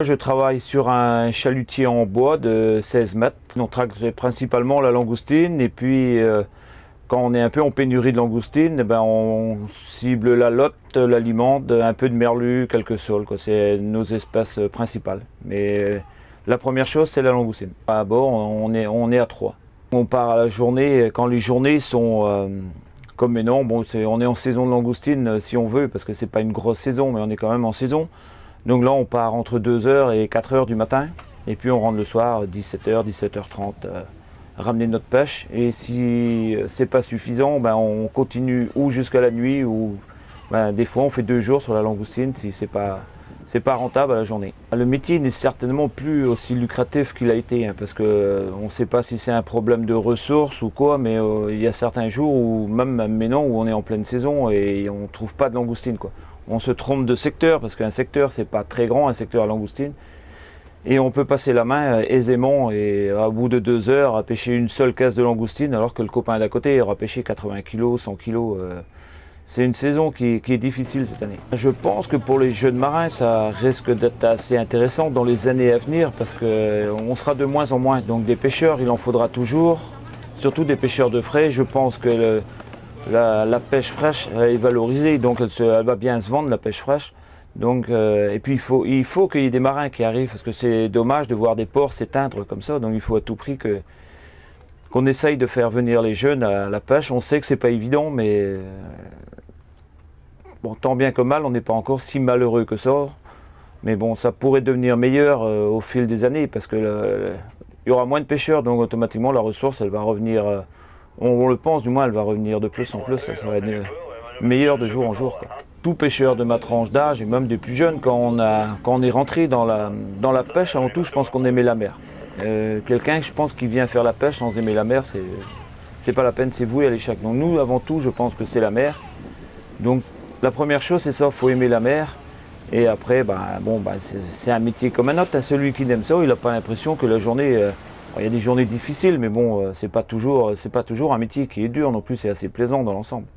Je travaille sur un chalutier en bois de 16 mètres. On traque principalement la langoustine et puis euh, quand on est un peu en pénurie de langoustine, eh ben on cible la lotte, l'alimente, un peu de merlu, quelques sols. C'est nos espèces principales. Mais la première chose, c'est la langoustine. À bord, on est, à 3. On part à la journée, quand les journées sont euh, comme maintenant, bon, on est en saison de langoustine euh, si on veut, parce que c'est pas une grosse saison, mais on est quand même en saison. Donc là, on part entre 2h et 4h du matin, et puis on rentre le soir, 17h, 17h30, euh, ramener notre pêche. Et si c'est pas suffisant, ben, on continue ou jusqu'à la nuit, ou ben, des fois on fait deux jours sur la langoustine si c'est pas pas rentable à la journée. Le métier n'est certainement plus aussi lucratif qu'il a été, hein, parce qu'on euh, ne sait pas si c'est un problème de ressources ou quoi, mais euh, il y a certains jours, où, même maintenant, où on est en pleine saison et on ne trouve pas de langoustine. On se trompe de secteur, parce qu'un secteur, c'est pas très grand, un secteur à langoustine. Et on peut passer la main euh, aisément et à bout de deux heures à pêcher une seule caisse de langoustine, alors que le copain d'à côté aura pêché 80 kg, 100 kg. C'est une saison qui, est difficile cette année. Je pense que pour les jeunes marins, ça risque d'être assez intéressant dans les années à venir parce qu'on sera de moins en moins. Donc des pêcheurs, il en faudra toujours, surtout des pêcheurs de frais. Je pense que la, pêche fraîche est valorisée, donc elle, va bien se vendre, la pêche fraîche. Donc, euh, et puis il faut qu'il y ait des marins qui arrivent parce que c'est dommage de voir des ports s'éteindre comme ça. Donc il faut à tout prix que qu'on essaye de faire venir les jeunes à la pêche. On sait que c'est pas évident, mais euh, tant bien que mal, on n'est pas encore si malheureux que ça. Mais bon, ça pourrait devenir meilleur euh, au fil des années parce qu'il y aura moins de pêcheurs, donc automatiquement la ressource, elle va revenir, on, le pense du moins, elle va revenir de plus en plus, ça, va être meilleur de jour en jour. Tout pêcheur de ma tranche d'âge et même des plus jeunes, quand on, est rentré dans la, pêche, avant tout, je pense qu'on aimait la mer. Euh, quelqu'un, je pense, qui vient faire la pêche sans aimer la mer, c'est pas la peine, c'est voué à l'échec. Donc nous, avant tout, je pense que c'est la mer. Donc la première chose, c'est ça, il faut aimer la mer. Et après, bah, bah, c'est un métier comme un autre. Hein. Celui qui aime ça, il n'a pas l'impression que la journée... Euh, il y a des journées difficiles, mais bon, euh, c'est pas, toujours, pas toujours un métier qui est dur non plus, c'est assez plaisant dans l'ensemble.